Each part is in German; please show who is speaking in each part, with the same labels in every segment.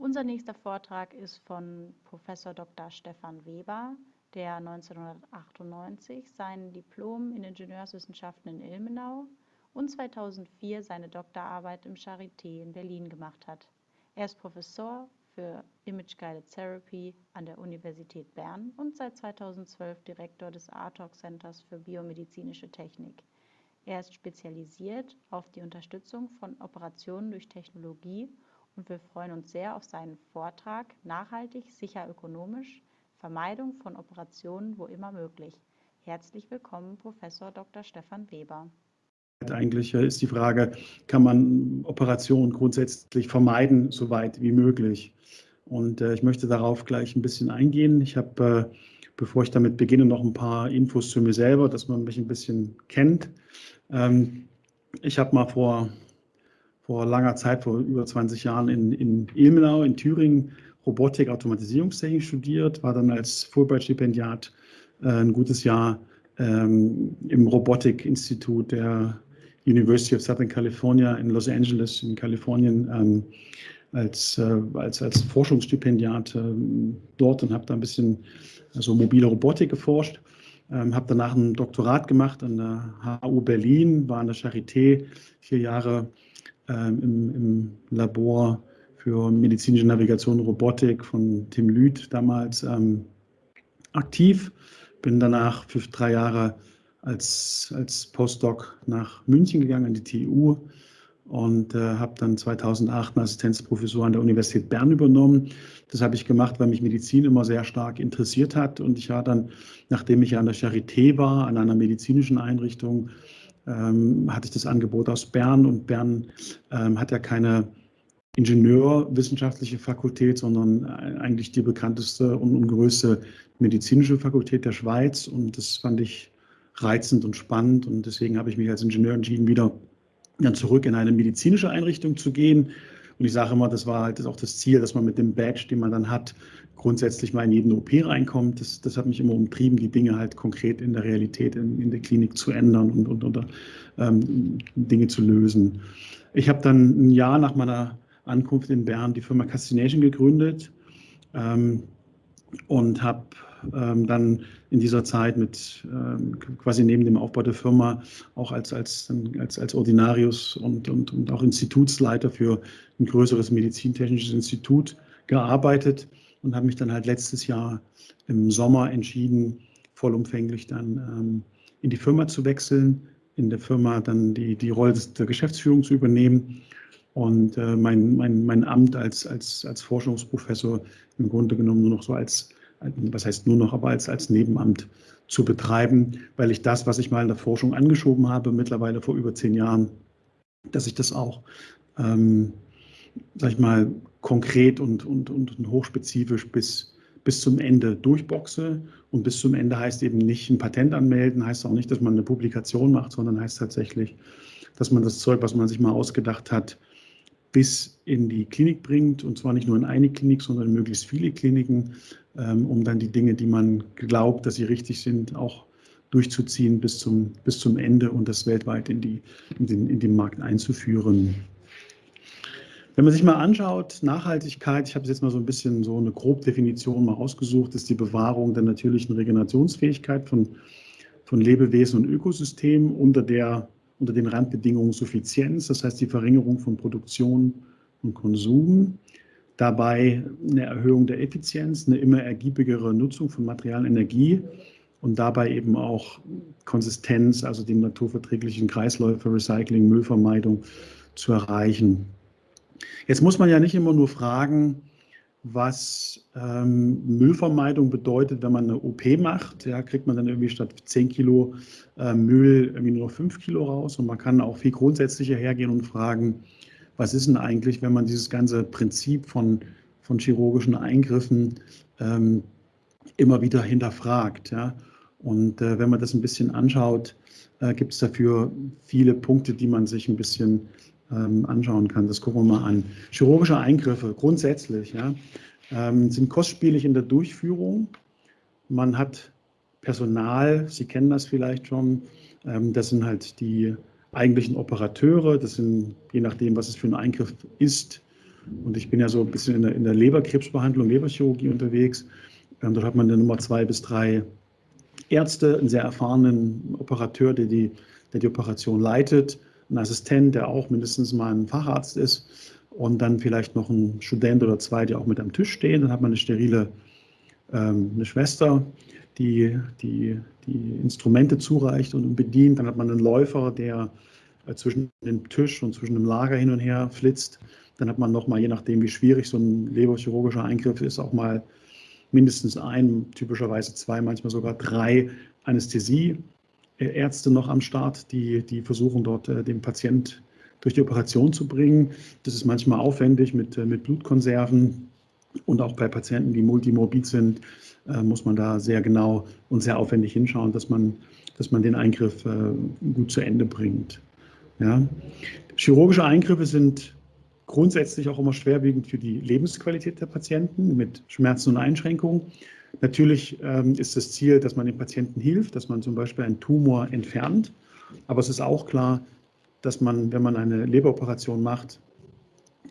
Speaker 1: Unser nächster Vortrag ist von Professor Dr. Stefan Weber, der 1998 sein Diplom in Ingenieurswissenschaften in Ilmenau und 2004 seine Doktorarbeit im Charité in Berlin gemacht hat. Er ist Professor für Image Guided Therapy an der Universität Bern und seit 2012 Direktor des ARTOC Centers für biomedizinische Technik. Er ist spezialisiert auf die Unterstützung von Operationen durch Technologie und wir freuen uns sehr auf seinen Vortrag Nachhaltig, sicher, ökonomisch, Vermeidung von Operationen wo immer möglich. Herzlich willkommen, Professor Dr. Stefan Weber.
Speaker 2: Eigentlich äh, ist die Frage, kann man Operationen grundsätzlich vermeiden, so weit wie möglich? Und äh, ich möchte darauf gleich ein bisschen eingehen. Ich habe, äh, bevor ich damit beginne, noch ein paar Infos zu mir selber, dass man mich ein bisschen kennt. Ähm, ich habe mal vor vor langer Zeit, vor über 20 Jahren in, in Ilmenau in Thüringen Robotik, Automatisierungstechnik studiert, war dann als Fulbright-Stipendiat äh, ein gutes Jahr ähm, im Robotik-Institut der University of Southern California in Los Angeles in Kalifornien ähm, als, äh, als, als Forschungsstipendiat äh, dort und habe da ein bisschen also mobile Robotik geforscht. Ähm, habe danach ein Doktorat gemacht an der HU Berlin, war an der Charité vier Jahre ähm, im, im, Labor für medizinische Navigation und Robotik von Tim Lüth damals ähm, aktiv. Bin danach für drei Jahre als, als Postdoc nach München gegangen, an die TU und äh, habe dann 2008 eine Assistenzprofessur an der Universität Bern übernommen. Das habe ich gemacht, weil mich Medizin immer sehr stark interessiert hat und ich war dann, nachdem ich an der Charité war, an einer medizinischen Einrichtung, ähm, hatte ich das Angebot aus Bern und Bern ähm, hat ja keine Ingenieurwissenschaftliche Fakultät, sondern eigentlich die bekannteste und größte medizinische Fakultät der Schweiz und das fand ich reizend und spannend und deswegen habe ich mich als Ingenieur entschieden, wieder dann zurück in eine medizinische Einrichtung zu gehen. Und ich sage immer, das war halt auch das Ziel, dass man mit dem Badge, den man dann hat, grundsätzlich mal in jeden OP reinkommt. Das, das hat mich immer umtrieben, die Dinge halt konkret in der Realität, in, in der Klinik zu ändern und, und oder, ähm, Dinge zu lösen. Ich habe dann ein Jahr nach meiner Ankunft in Bern die Firma Castination gegründet ähm, und habe dann in dieser Zeit mit ähm, quasi neben dem Aufbau der Firma auch als, als, als, als Ordinarius und, und, und auch Institutsleiter für ein größeres medizintechnisches Institut gearbeitet und habe mich dann halt letztes Jahr im Sommer entschieden, vollumfänglich dann ähm, in die Firma zu wechseln, in der Firma dann die, die Rolle der Geschäftsführung zu übernehmen und äh, mein, mein, mein Amt als, als, als Forschungsprofessor im Grunde genommen nur noch so als, was heißt nur noch, aber als, als Nebenamt zu betreiben, weil ich das, was ich mal in der Forschung angeschoben habe, mittlerweile vor über zehn Jahren, dass ich das auch ähm, sag ich mal, konkret und, und, und hochspezifisch bis, bis zum Ende durchboxe. Und bis zum Ende heißt eben nicht ein Patent anmelden, heißt auch nicht, dass man eine Publikation macht, sondern heißt tatsächlich, dass man das Zeug, was man sich mal ausgedacht hat, bis in die Klinik bringt. Und zwar nicht nur in eine Klinik, sondern in möglichst viele Kliniken, um dann die Dinge, die man glaubt, dass sie richtig sind, auch durchzuziehen bis zum, bis zum Ende und das weltweit in, die, in, den, in den Markt einzuführen. Wenn man sich mal anschaut, Nachhaltigkeit, ich habe jetzt mal so ein bisschen so eine Grobdefinition mal ausgesucht, ist die Bewahrung der natürlichen Regenerationsfähigkeit von, von Lebewesen und Ökosystemen unter, der, unter den Randbedingungen Suffizienz, das heißt die Verringerung von Produktion und Konsum, dabei eine Erhöhung der Effizienz, eine immer ergiebigere Nutzung von Material und Energie und dabei eben auch Konsistenz, also die naturverträglichen Kreisläufe, Recycling, Müllvermeidung zu erreichen. Jetzt muss man ja nicht immer nur fragen, was ähm, Müllvermeidung bedeutet, wenn man eine OP macht. Ja, kriegt man dann irgendwie statt 10 Kilo äh, Müll irgendwie nur 5 Kilo raus. Und man kann auch viel grundsätzlicher hergehen und fragen, was ist denn eigentlich, wenn man dieses ganze Prinzip von, von chirurgischen Eingriffen ähm, immer wieder hinterfragt. Ja? Und äh, wenn man das ein bisschen anschaut, äh, gibt es dafür viele Punkte, die man sich ein bisschen ähm, anschauen kann. Das gucken wir mal an. Chirurgische Eingriffe grundsätzlich ja, ähm, sind kostspielig in der Durchführung. Man hat Personal, Sie kennen das vielleicht schon, ähm, das sind halt die eigentlichen Operateure, das sind, je nachdem, was es für ein Eingriff ist, Und ich bin ja so ein bisschen in der, in der Leberkrebsbehandlung, Leberchirurgie unterwegs. Ähm, dort hat man eine Nummer zwei bis drei Ärzte, einen sehr erfahrenen Operateur, der die, der die Operation leitet, einen Assistent, der auch mindestens mal ein Facharzt ist und dann vielleicht noch ein Student oder zwei, die auch mit am Tisch stehen. Dann hat man eine sterile ähm, eine Schwester, die, die die Instrumente zureicht und bedient. Dann hat man einen Läufer, der äh, zwischen dem Tisch und zwischen dem Lager hin und her flitzt. Dann hat man nochmal, je nachdem, wie schwierig so ein leberchirurgischer Eingriff ist, auch mal mindestens ein, typischerweise zwei, manchmal sogar drei Anästhesieärzte noch am Start, die, die versuchen dort äh, den Patient durch die Operation zu bringen. Das ist manchmal aufwendig mit, äh, mit Blutkonserven und auch bei Patienten, die multimorbid sind, äh, muss man da sehr genau und sehr aufwendig hinschauen, dass man, dass man den Eingriff gut zu Ende bringt. Ja. Chirurgische Eingriffe sind grundsätzlich auch immer schwerwiegend für die Lebensqualität der Patienten mit Schmerzen und Einschränkungen. Natürlich ähm, ist das Ziel, dass man dem Patienten hilft, dass man zum Beispiel einen Tumor entfernt. Aber es ist auch klar, dass man, wenn man eine Leberoperation macht,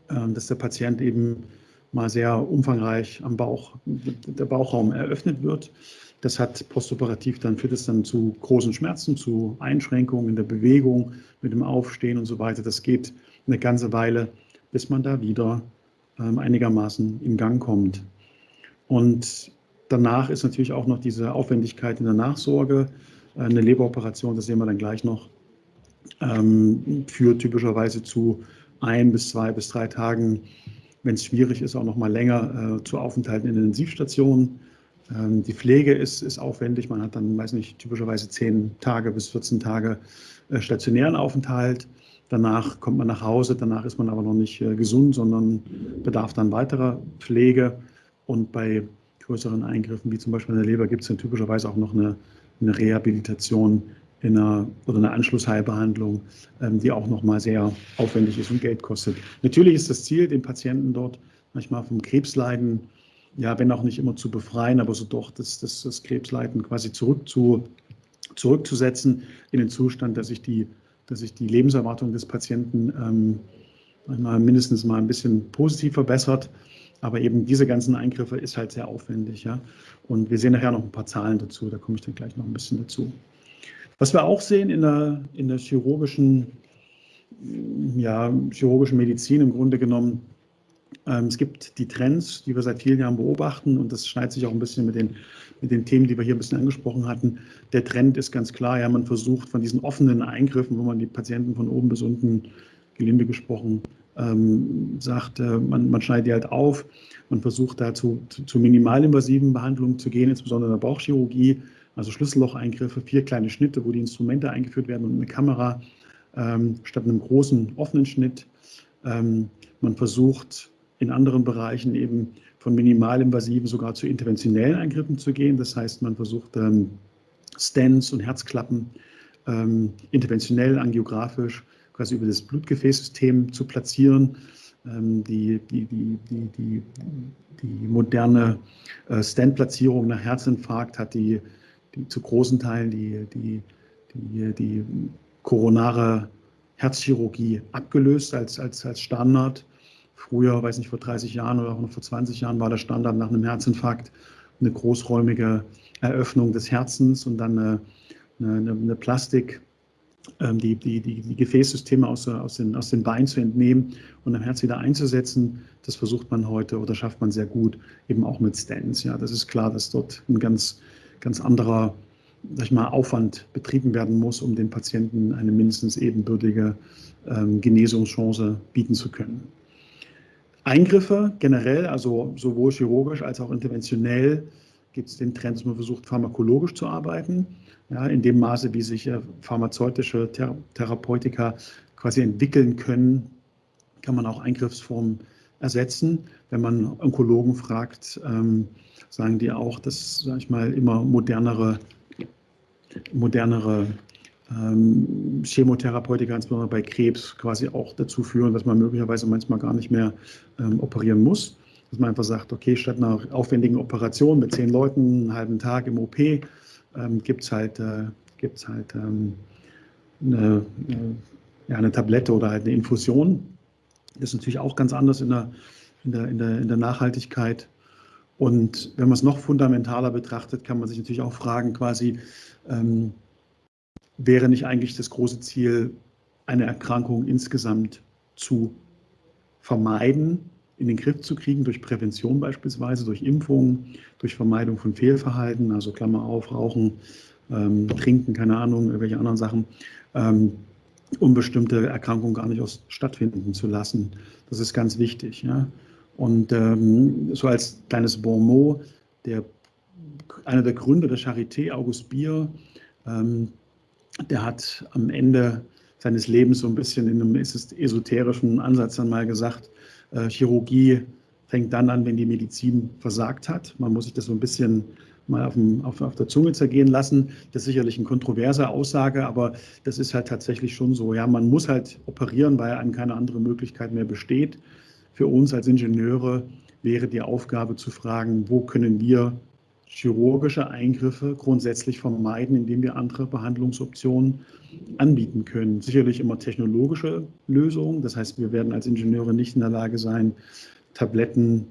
Speaker 2: äh, dass der Patient eben mal sehr umfangreich am Bauch, der Bauchraum eröffnet wird. Das hat postoperativ dann führt es dann zu großen Schmerzen, zu Einschränkungen in der Bewegung, mit dem Aufstehen und so weiter. Das geht eine ganze Weile bis man da wieder ähm, einigermaßen in Gang kommt. Und danach ist natürlich auch noch diese Aufwendigkeit in der Nachsorge. Äh, eine Leberoperation, das sehen wir dann gleich noch, ähm, führt typischerweise zu ein bis zwei bis drei Tagen, wenn es schwierig ist, auch noch mal länger äh, zu Aufenthalten in der Intensivstation. Ähm, die Pflege ist, ist aufwendig. Man hat dann, weiß nicht, typischerweise zehn Tage bis 14 Tage äh, stationären Aufenthalt. Danach kommt man nach Hause, danach ist man aber noch nicht äh, gesund, sondern bedarf dann weiterer Pflege. Und bei größeren Eingriffen, wie zum Beispiel in der Leber, gibt es dann typischerweise auch noch eine, eine Rehabilitation in einer, oder eine Anschlussheilbehandlung, ähm, die auch nochmal sehr aufwendig ist und Geld kostet. Natürlich ist das Ziel, den Patienten dort manchmal vom Krebsleiden, ja, wenn auch nicht immer zu befreien, aber so doch das, das, das Krebsleiden quasi zurück zu, zurückzusetzen in den Zustand, dass sich die dass sich die Lebenserwartung des Patienten ähm, mindestens mal ein bisschen positiv verbessert. Aber eben diese ganzen Eingriffe ist halt sehr aufwendig. Ja? Und wir sehen nachher noch ein paar Zahlen dazu, da komme ich dann gleich noch ein bisschen dazu. Was wir auch sehen in der, in der chirurgischen, ja, chirurgischen Medizin im Grunde genommen, ähm, es gibt die Trends, die wir seit vielen Jahren beobachten und das schneidet sich auch ein bisschen mit den, mit den Themen, die wir hier ein bisschen angesprochen hatten. Der Trend ist ganz klar, ja, man versucht von diesen offenen Eingriffen, wo man die Patienten von oben bis unten, gelinde gesprochen, ähm, sagt, äh, man, man schneidet die halt auf, man versucht dazu zu, zu minimalinvasiven Behandlungen zu gehen, insbesondere in der Bauchchirurgie, also Schlüssellocheingriffe, vier kleine Schnitte, wo die Instrumente eingeführt werden und eine Kamera ähm, statt einem großen offenen Schnitt. Ähm, man versucht in anderen Bereichen eben von minimalinvasiven sogar zu interventionellen Eingriffen zu gehen. Das heißt, man versucht ähm, Stents und Herzklappen ähm, interventionell, angiografisch, quasi über das Blutgefäßsystem zu platzieren. Ähm, die, die, die, die, die, die moderne äh, Stent-Platzierung nach Herzinfarkt hat die, die zu großen Teilen die, die, die, die koronare Herzchirurgie abgelöst als, als, als Standard. Früher, weiß nicht, vor 30 Jahren oder auch noch vor 20 Jahren war der Standard nach einem Herzinfarkt eine großräumige Eröffnung des Herzens und dann eine, eine, eine Plastik, ähm, die, die, die, die Gefäßsysteme aus, aus, den, aus den Beinen zu entnehmen und am Herz wieder einzusetzen. Das versucht man heute oder schafft man sehr gut, eben auch mit Stents. Ja, das ist klar, dass dort ein ganz, ganz anderer sag ich mal, Aufwand betrieben werden muss, um den Patienten eine mindestens ebenbürtige ähm, Genesungschance bieten zu können. Eingriffe generell, also sowohl chirurgisch als auch interventionell, gibt es den Trend, dass man versucht, pharmakologisch zu arbeiten. Ja, in dem Maße, wie sich äh, pharmazeutische Thera Therapeutika quasi entwickeln können, kann man auch Eingriffsformen ersetzen. Wenn man Onkologen fragt, ähm, sagen die auch, dass, sage ich mal, immer modernere, modernere ähm, Chemotherapeutika, insbesondere bei Krebs, quasi auch dazu führen, dass man möglicherweise manchmal gar nicht mehr ähm, operieren muss. Dass man einfach sagt, okay, statt einer aufwendigen Operation mit zehn Leuten, einen halben Tag im OP, ähm, gibt es halt, äh, gibt's halt ähm, eine, eine, ja, eine Tablette oder halt eine Infusion. Ist natürlich auch ganz anders in der, in der, in der, in der Nachhaltigkeit. Und wenn man es noch fundamentaler betrachtet, kann man sich natürlich auch fragen, quasi, ähm, wäre nicht eigentlich das große Ziel, eine Erkrankung insgesamt zu vermeiden, in den Griff zu kriegen, durch Prävention beispielsweise, durch Impfungen, durch Vermeidung von Fehlverhalten, also Klammer auf, Rauchen, ähm, Trinken, keine Ahnung, irgendwelche anderen Sachen, ähm, um bestimmte Erkrankungen gar nicht aus stattfinden zu lassen. Das ist ganz wichtig. Ja? Und ähm, so als kleines Bonmot, der, einer der Gründer der Charité, August Bier, ähm, der hat am Ende seines Lebens so ein bisschen in einem esoterischen Ansatz dann mal gesagt, äh, Chirurgie fängt dann an, wenn die Medizin versagt hat. Man muss sich das so ein bisschen mal auf, dem, auf, auf, der Zunge zergehen lassen. Das ist sicherlich eine kontroverse Aussage, aber das ist halt tatsächlich schon so. Ja, man muss halt operieren, weil einem keine andere Möglichkeit mehr besteht. Für uns als Ingenieure wäre die Aufgabe zu fragen, wo können wir chirurgische Eingriffe grundsätzlich vermeiden, indem wir andere Behandlungsoptionen anbieten können. Sicherlich immer technologische Lösungen. Das heißt, wir werden als Ingenieure nicht in der Lage sein, Tabletten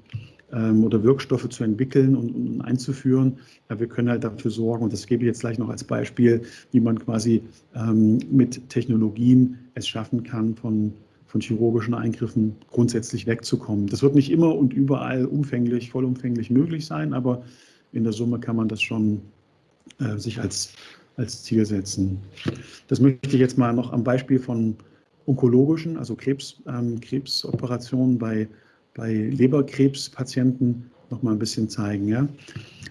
Speaker 2: ähm, oder Wirkstoffe zu entwickeln und, und, einzuführen. Ja, wir können halt dafür sorgen, und das gebe ich jetzt gleich noch als Beispiel, wie man quasi ähm, mit Technologien es schaffen kann, von, von chirurgischen Eingriffen grundsätzlich wegzukommen. Das wird nicht immer und überall umfänglich, vollumfänglich möglich sein, aber in der Summe kann man das schon äh, sich als, als Ziel setzen. Das möchte ich jetzt mal noch am Beispiel von onkologischen, also Krebs, ähm, Krebsoperationen bei, bei Leberkrebspatienten noch mal ein bisschen zeigen. Ja?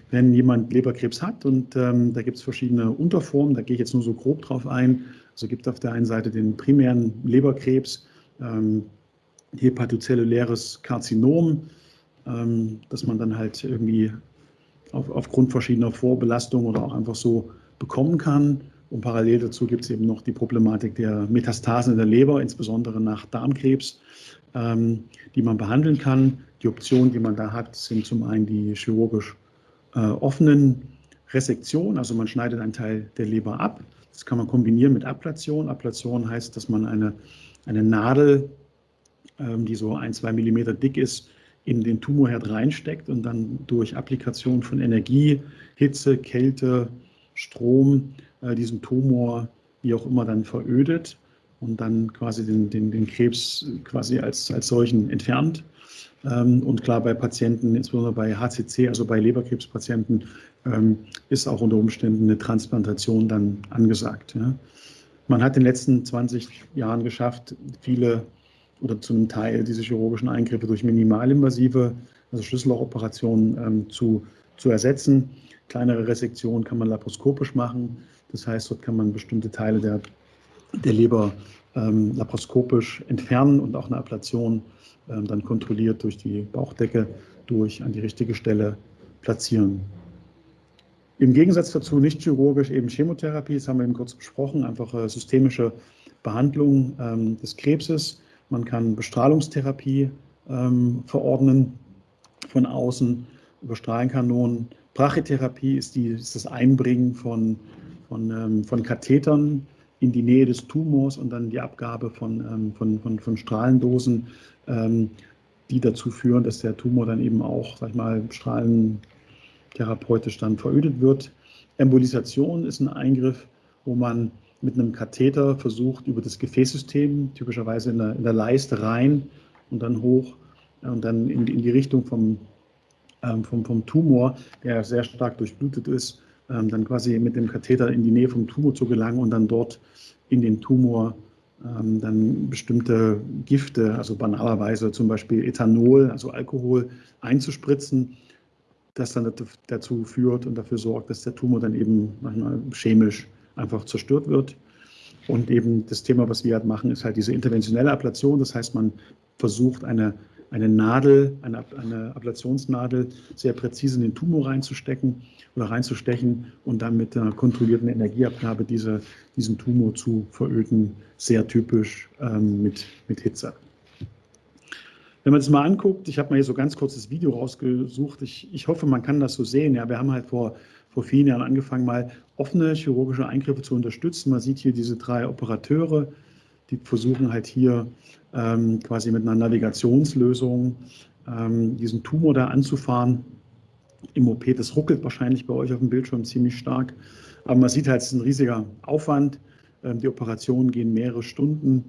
Speaker 2: Wenn jemand Leberkrebs hat und ähm, da gibt es verschiedene Unterformen, da gehe ich jetzt nur so grob drauf ein. Also gibt auf der einen Seite den primären Leberkrebs, ähm, hepatozelluläres Karzinom, ähm, dass man dann halt irgendwie auf, aufgrund verschiedener Vorbelastungen oder auch einfach so bekommen kann. Und parallel dazu gibt es eben noch die Problematik der Metastasen in der Leber, insbesondere nach Darmkrebs, die man behandeln kann. Die Optionen, die man da hat, sind zum einen die chirurgisch äh, offenen Resektionen, also man schneidet einen Teil der Leber ab. Das kann man kombinieren mit Ablation. Ablation heißt, dass man eine, eine Nadel, ähm, die so ein, zwei Millimeter dick ist, in den Tumorherd reinsteckt und dann durch Applikation von Energie, Hitze, Kälte, Strom äh, diesen Tumor wie auch immer dann verödet und dann quasi den, den, den Krebs quasi als, als solchen entfernt. Ähm, und klar, bei Patienten, insbesondere bei HCC, also bei Leberkrebspatienten, ähm, ist auch unter Umständen eine Transplantation dann angesagt. Ja. Man hat in den letzten 20 Jahren geschafft, viele oder zu einem Teil diese chirurgischen Eingriffe durch minimalinvasive, also Schlüssellochoperationen ähm, zu, zu ersetzen. Kleinere Resektionen kann man laparoskopisch machen. Das heißt, dort kann man bestimmte Teile der, der Leber ähm, laparoskopisch entfernen und auch eine Ablation ähm, dann kontrolliert durch die Bauchdecke durch an die richtige Stelle platzieren. Im Gegensatz dazu nicht chirurgisch eben Chemotherapie, das haben wir eben kurz besprochen, einfach äh, systemische Behandlung ähm, des Krebses man kann Bestrahlungstherapie ähm, verordnen von außen über Strahlenkanonen. Brachytherapie ist, die, ist das Einbringen von, von, ähm, von Kathetern in die Nähe des Tumors und dann die Abgabe von, ähm, von, von, von Strahlendosen, ähm, die dazu führen, dass der Tumor dann eben auch, sag ich mal, strahlentherapeutisch dann verödet wird. Embolisation ist ein Eingriff, wo man mit einem Katheter versucht, über das Gefäßsystem, typischerweise in der, in der Leiste rein und dann hoch und dann in, in die Richtung vom, ähm, vom, vom Tumor, der sehr stark durchblutet ist, ähm, dann quasi mit dem Katheter in die Nähe vom Tumor zu gelangen und dann dort in den Tumor ähm, dann bestimmte Gifte, also banalerweise zum Beispiel Ethanol, also Alkohol, einzuspritzen, das dann dazu führt und dafür sorgt, dass der Tumor dann eben manchmal chemisch einfach zerstört wird. Und eben das Thema, was wir halt machen, ist halt diese interventionelle Ablation. Das heißt, man versucht eine, eine Nadel, eine, eine Ablationsnadel sehr präzise in den Tumor reinzustecken oder reinzustechen und dann mit einer kontrollierten Energieabgabe diese, diesen Tumor zu veröden, sehr typisch ähm, mit, mit Hitze. Wenn man es mal anguckt, ich habe mal hier so ganz kurzes Video rausgesucht. Ich, ich hoffe, man kann das so sehen. Ja, wir haben halt vor vor vielen Jahren angefangen, mal offene chirurgische Eingriffe zu unterstützen. Man sieht hier diese drei Operateure, die versuchen halt hier ähm, quasi mit einer Navigationslösung ähm, diesen Tumor da anzufahren. Im OP, das ruckelt wahrscheinlich bei euch auf dem Bildschirm ziemlich stark. Aber man sieht halt, es ist ein riesiger Aufwand. Ähm, die Operationen gehen mehrere Stunden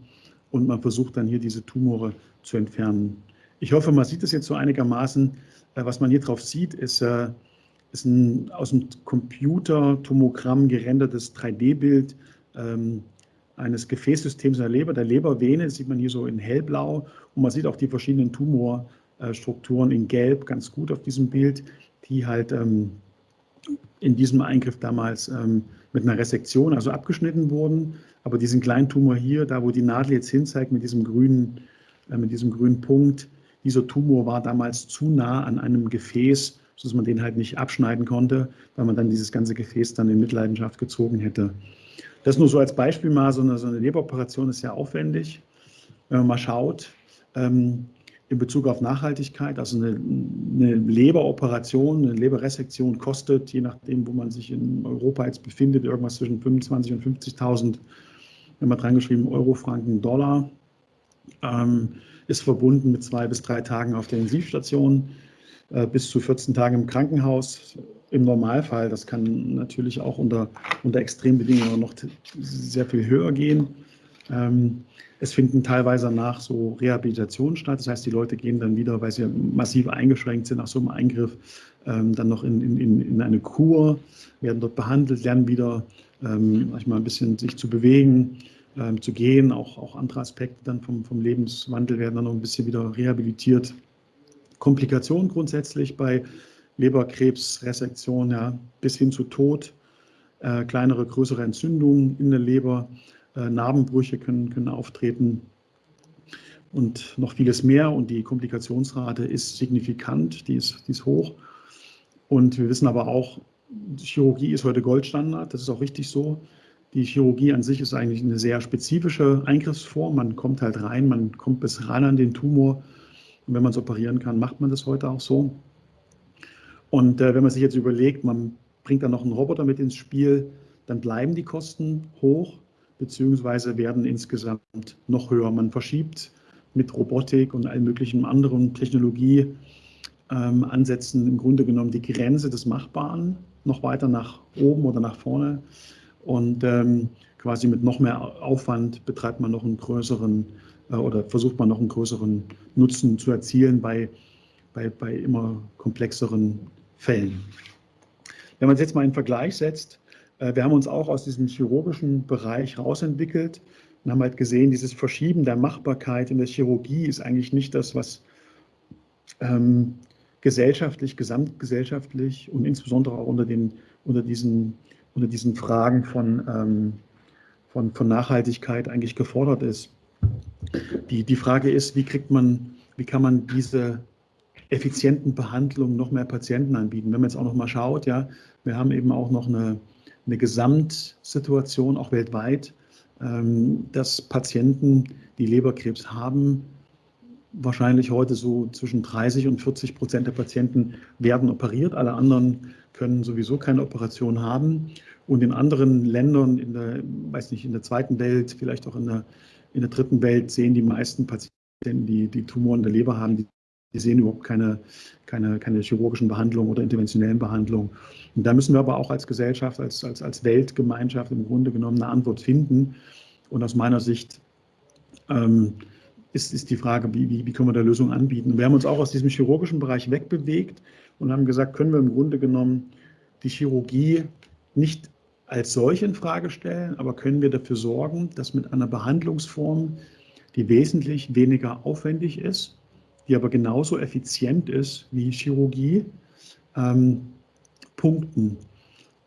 Speaker 2: und man versucht dann hier diese Tumore zu entfernen. Ich hoffe, man sieht es jetzt so einigermaßen. Äh, was man hier drauf sieht, ist, äh, ist ein aus dem Computertomogramm gerendertes 3D-Bild ähm, eines Gefäßsystems in der Leber, der Lebervene, das sieht man hier so in hellblau und man sieht auch die verschiedenen Tumorstrukturen in gelb ganz gut auf diesem Bild, die halt ähm, in diesem Eingriff damals ähm, mit einer Resektion, also abgeschnitten wurden. Aber diesen kleinen Tumor hier, da wo die Nadel jetzt hinzeigt mit diesem grünen, äh, mit diesem grünen Punkt, dieser Tumor war damals zu nah an einem Gefäß, sodass man den halt nicht abschneiden konnte, weil man dann dieses ganze Gefäß dann in Mitleidenschaft gezogen hätte. Das nur so als Beispiel mal, so eine, so eine Leberoperation ist sehr aufwendig. Wenn man mal schaut, ähm, in Bezug auf Nachhaltigkeit, also eine, eine, Leberoperation, eine Leberresektion kostet, je nachdem, wo man sich in Europa jetzt befindet, irgendwas zwischen 25.000 und 50.000, wenn man dran geschrieben, Euro, Franken, Dollar, ähm, ist verbunden mit zwei bis drei Tagen auf der Intensivstation, äh, bis zu 14 Tagen im Krankenhaus im Normalfall. Das kann natürlich auch unter, unter Extrembedingungen noch sehr viel höher gehen. Ähm, es finden teilweise danach so Rehabilitationen statt. Das heißt, die Leute gehen dann wieder, weil sie massiv eingeschränkt sind nach so einem Eingriff, ähm, dann noch in, in, in eine Kur, werden dort behandelt, lernen wieder ähm, manchmal ein bisschen sich zu bewegen, ähm, zu gehen. Auch, auch andere Aspekte dann vom, vom Lebenswandel werden dann noch ein bisschen wieder rehabilitiert. Komplikationen grundsätzlich bei Leberkrebsresektion ja, bis hin zu Tod, äh, kleinere, größere Entzündungen in der Leber, äh, Narbenbrüche können, können auftreten und noch vieles mehr. Und die Komplikationsrate ist signifikant, die ist, die ist hoch. Und wir wissen aber auch, Chirurgie ist heute Goldstandard, das ist auch richtig so. Die Chirurgie an sich ist eigentlich eine sehr spezifische Eingriffsform. Man kommt halt rein, man kommt bis ran an den Tumor. Und wenn man es operieren kann, macht man das heute auch so. Und äh, wenn man sich jetzt überlegt, man bringt dann noch einen Roboter mit ins Spiel, dann bleiben die Kosten hoch, beziehungsweise werden insgesamt noch höher. Man verschiebt mit Robotik und allen möglichen anderen Technologieansätzen ähm, im Grunde genommen die Grenze des Machbaren noch weiter nach oben oder nach vorne. Und ähm, quasi mit noch mehr Aufwand betreibt man noch einen größeren äh, oder versucht man noch einen größeren Nutzen zu erzielen bei, bei, bei immer komplexeren Fällen. Wenn man es jetzt mal in Vergleich setzt, äh, wir haben uns auch aus diesem chirurgischen Bereich rausentwickelt und haben halt gesehen, dieses Verschieben der Machbarkeit in der Chirurgie ist eigentlich nicht das, was ähm, gesellschaftlich, gesamtgesellschaftlich und insbesondere auch unter, den, unter, diesen, unter diesen Fragen von, ähm, von, von Nachhaltigkeit eigentlich gefordert ist. Die, die Frage ist, wie kriegt man, wie kann man diese effizienten Behandlungen noch mehr Patienten anbieten. Wenn man jetzt auch noch mal schaut, ja, wir haben eben auch noch eine, eine Gesamtsituation, auch weltweit, ähm, dass Patienten, die Leberkrebs haben, wahrscheinlich heute so zwischen 30 und 40 Prozent der Patienten werden operiert. Alle anderen können sowieso keine Operation haben. Und in anderen Ländern, in der, weiß nicht, in der zweiten Welt, vielleicht auch in der, in der dritten Welt, sehen die meisten Patienten, die, die Tumoren der Leber haben, die die sehen überhaupt keine, keine, keine chirurgischen Behandlungen oder interventionellen Behandlungen. Und da müssen wir aber auch als Gesellschaft, als, als, als Weltgemeinschaft im Grunde genommen eine Antwort finden. Und aus meiner Sicht ähm, ist, ist die Frage, wie, wie, wie können wir da Lösungen anbieten. Wir haben uns auch aus diesem chirurgischen Bereich wegbewegt und haben gesagt, können wir im Grunde genommen die Chirurgie nicht als solche in Frage stellen, aber können wir dafür sorgen, dass mit einer Behandlungsform, die wesentlich weniger aufwendig ist, die aber genauso effizient ist wie Chirurgie, ähm, punkten.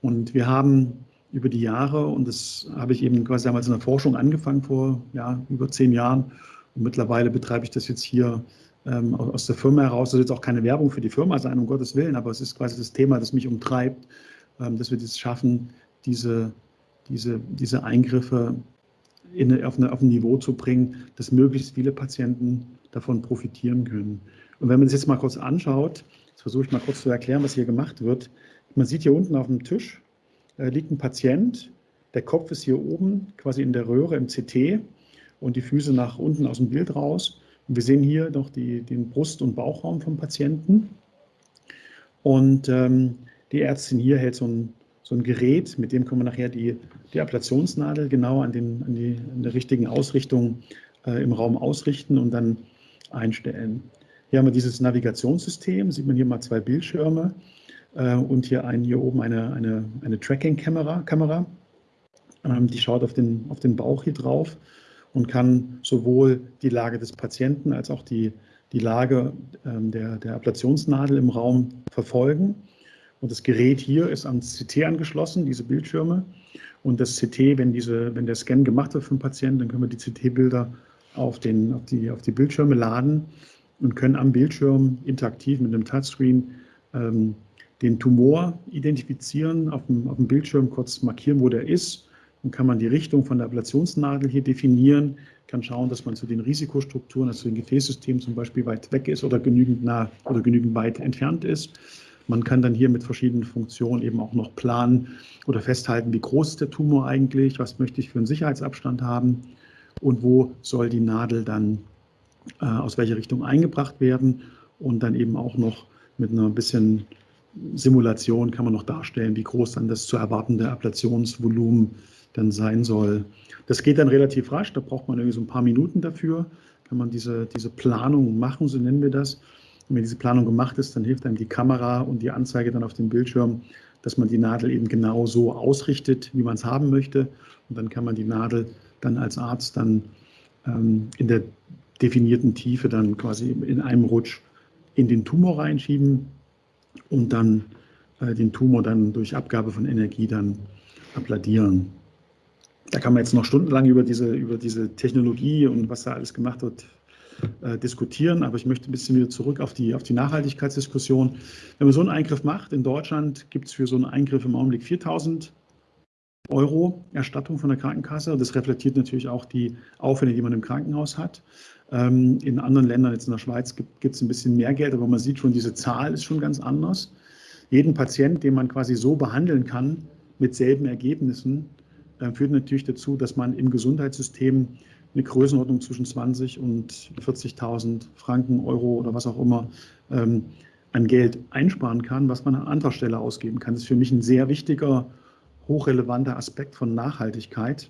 Speaker 2: Und wir haben über die Jahre, und das habe ich eben quasi damals in der Forschung angefangen vor ja, über zehn Jahren, und mittlerweile betreibe ich das jetzt hier ähm, aus der Firma heraus. Das soll jetzt auch keine Werbung für die Firma sein, um Gottes Willen, aber es ist quasi das Thema, das mich umtreibt, ähm, dass wir das schaffen, diese, diese, diese Eingriffe in, auf, eine, auf ein Niveau zu bringen, dass möglichst viele Patienten davon profitieren können. Und wenn man sich jetzt mal kurz anschaut, jetzt versuche ich mal kurz zu erklären, was hier gemacht wird. Man sieht hier unten auf dem Tisch äh, liegt ein Patient, der Kopf ist hier oben quasi in der Röhre im CT und die Füße nach unten aus dem Bild raus. Und wir sehen hier noch die, den Brust- und Bauchraum vom Patienten. Und ähm, die Ärztin hier hält so ein, so ein Gerät, mit dem können wir nachher die, die Ablationsnadel genau an, den, an, die, an der richtigen Ausrichtung äh, im Raum ausrichten und dann einstellen. Hier haben wir dieses Navigationssystem, sieht man hier mal zwei Bildschirme äh, und hier, ein, hier oben eine, eine, eine Tracking-Kamera. Kamera. Ähm, die schaut auf den, auf den Bauch hier drauf und kann sowohl die Lage des Patienten als auch die, die Lage ähm, der, der Ablationsnadel im Raum verfolgen. Und das Gerät hier ist ans CT angeschlossen, diese Bildschirme. Und das CT, wenn, diese, wenn der Scan gemacht wird für den Patienten, dann können wir die CT-Bilder auf, den, auf, die, auf die Bildschirme laden und können am Bildschirm interaktiv mit einem Touchscreen ähm, den Tumor identifizieren, auf dem, auf dem Bildschirm kurz markieren, wo der ist. Dann kann man die Richtung von der Ablationsnadel hier definieren, kann schauen, dass man zu den Risikostrukturen, also zu den Gefäßsystemen zum Beispiel weit weg ist oder genügend nah oder genügend weit entfernt ist. Man kann dann hier mit verschiedenen Funktionen eben auch noch planen oder festhalten, wie groß ist der Tumor eigentlich, was möchte ich für einen Sicherheitsabstand haben und wo soll die Nadel dann äh, aus welcher Richtung eingebracht werden und dann eben auch noch mit einer bisschen Simulation kann man noch darstellen, wie groß dann das zu erwartende Ablationsvolumen dann sein soll. Das geht dann relativ rasch, da braucht man irgendwie so ein paar Minuten dafür, kann man diese, diese Planung machen, so nennen wir das. Und wenn diese Planung gemacht ist, dann hilft einem die Kamera und die Anzeige dann auf dem Bildschirm, dass man die Nadel eben genau so ausrichtet, wie man es haben möchte. Und dann kann man die Nadel dann als Arzt dann ähm, in der definierten Tiefe dann quasi in einem Rutsch in den Tumor reinschieben und dann äh, den Tumor dann durch Abgabe von Energie dann abladieren. Da kann man jetzt noch stundenlang über diese, über diese Technologie und was da alles gemacht wird äh, diskutieren, aber ich möchte ein bisschen wieder zurück auf die, auf die Nachhaltigkeitsdiskussion. Wenn man so einen Eingriff macht, in Deutschland gibt es für so einen Eingriff im Augenblick 4000 Euro Erstattung von der Krankenkasse. Das reflektiert natürlich auch die Aufwände, die man im Krankenhaus hat. Ähm, in anderen Ländern, jetzt in der Schweiz, gibt es ein bisschen mehr Geld, aber man sieht schon, diese Zahl ist schon ganz anders. Jeden Patient, den man quasi so behandeln kann, mit selben Ergebnissen, äh, führt natürlich dazu, dass man im Gesundheitssystem eine Größenordnung zwischen 20 und 40.000 Franken, Euro oder was auch immer ähm, an Geld einsparen kann, was man an anderer Stelle ausgeben kann. Das ist für mich ein sehr wichtiger, hochrelevanter Aspekt von Nachhaltigkeit.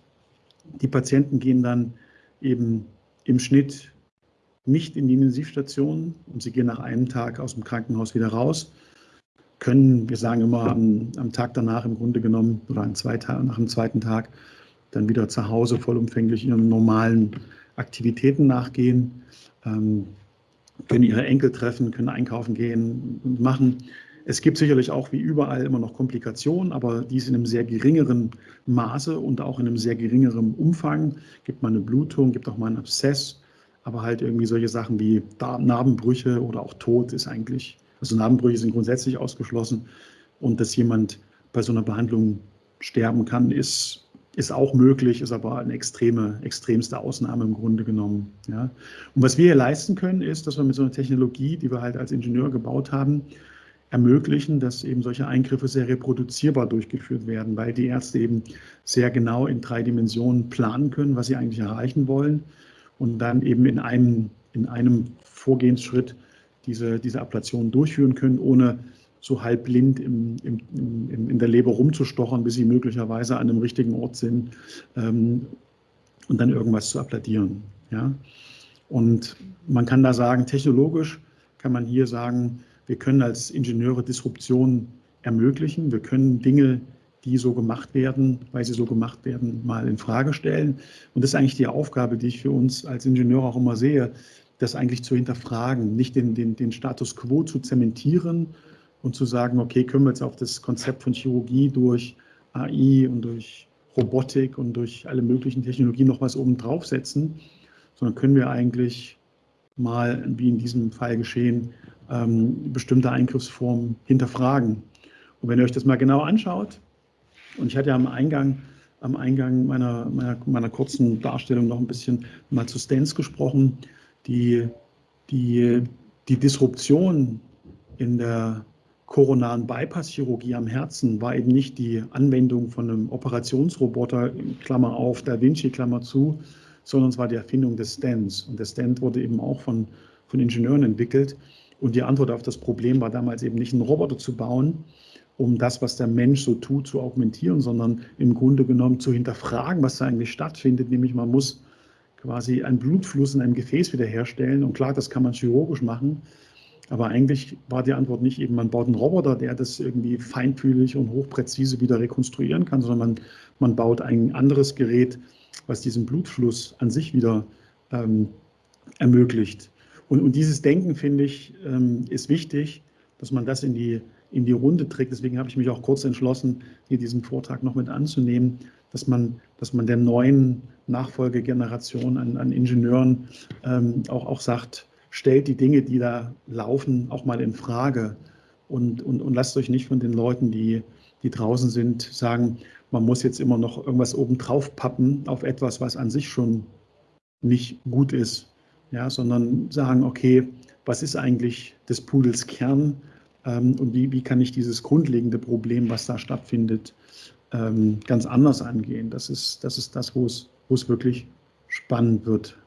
Speaker 2: Die Patienten gehen dann eben im Schnitt nicht in die Intensivstation und sie gehen nach einem Tag aus dem Krankenhaus wieder raus, können, wir sagen immer am, am Tag danach im Grunde genommen oder an zwei nach dem zweiten Tag dann wieder zu Hause vollumfänglich ihren normalen Aktivitäten nachgehen, ähm, können ihre Enkel treffen, können einkaufen gehen und machen. Es gibt sicherlich auch wie überall immer noch Komplikationen, aber dies in einem sehr geringeren Maße und auch in einem sehr geringeren Umfang. Gibt mal eine Blutung, gibt auch mal einen Abszess, aber halt irgendwie solche Sachen wie Narbenbrüche oder auch Tod ist eigentlich, also Narbenbrüche sind grundsätzlich ausgeschlossen und dass jemand bei so einer Behandlung sterben kann, ist, ist auch möglich, ist aber eine extreme, extremste Ausnahme im Grunde genommen. Ja. Und was wir hier leisten können, ist, dass wir mit so einer Technologie, die wir halt als Ingenieur gebaut haben, ermöglichen, dass eben solche Eingriffe sehr reproduzierbar durchgeführt werden, weil die Ärzte eben sehr genau in drei Dimensionen planen können, was sie eigentlich erreichen wollen und dann eben in einem, in einem Vorgehensschritt diese, diese Ablation durchführen können, ohne so halb blind im, im, im, in der Leber rumzustochern, bis sie möglicherweise an einem richtigen Ort sind ähm, und dann irgendwas zu abladieren. Ja? Und man kann da sagen, technologisch kann man hier sagen, wir können als Ingenieure Disruption ermöglichen. Wir können Dinge, die so gemacht werden, weil sie so gemacht werden, mal in Frage stellen. Und das ist eigentlich die Aufgabe, die ich für uns als Ingenieur auch immer sehe, das eigentlich zu hinterfragen, nicht den, den, den Status quo zu zementieren und zu sagen, okay, können wir jetzt auf das Konzept von Chirurgie durch AI und durch Robotik und durch alle möglichen Technologien noch was oben draufsetzen, sondern können wir eigentlich mal, wie in diesem Fall geschehen, ähm, bestimmte Eingriffsformen hinterfragen. Und wenn ihr euch das mal genau anschaut, und ich hatte ja am Eingang, am Eingang meiner, meiner, meiner kurzen Darstellung noch ein bisschen mal zu Stents gesprochen, die, die, die Disruption in der koronaren Bypass-Chirurgie am Herzen war eben nicht die Anwendung von einem Operationsroboter, Klammer auf, Da Vinci, Klammer zu, sondern es war die Erfindung des Stands. Und der Stand wurde eben auch von, von Ingenieuren entwickelt. Und die Antwort auf das Problem war damals eben nicht einen Roboter zu bauen, um das, was der Mensch so tut, zu augmentieren, sondern im Grunde genommen zu hinterfragen, was da eigentlich stattfindet. Nämlich man muss quasi einen Blutfluss in einem Gefäß wiederherstellen. Und klar, das kann man chirurgisch machen. Aber eigentlich war die Antwort nicht eben, man baut einen Roboter, der das irgendwie feinfühlig und hochpräzise wieder rekonstruieren kann, sondern man, man baut ein anderes Gerät, was diesen Blutfluss an sich wieder ähm, ermöglicht. Und, und, dieses Denken, finde ich, ähm, ist wichtig, dass man das in die, in die Runde trägt. Deswegen habe ich mich auch kurz entschlossen, hier diesen Vortrag noch mit anzunehmen, dass man, dass man der neuen Nachfolgegeneration an, an Ingenieuren ähm, auch, auch sagt, stellt die Dinge, die da laufen, auch mal in Frage und, und, und lasst euch nicht von den Leuten, die, die draußen sind, sagen, man muss jetzt immer noch irgendwas obendrauf pappen auf etwas, was an sich schon nicht gut ist, ja, sondern sagen, okay, was ist eigentlich des Pudels Kern ähm, und wie, wie kann ich dieses grundlegende Problem, was da stattfindet, ähm, ganz anders angehen. Das ist das, ist das wo, es, wo es wirklich spannend wird.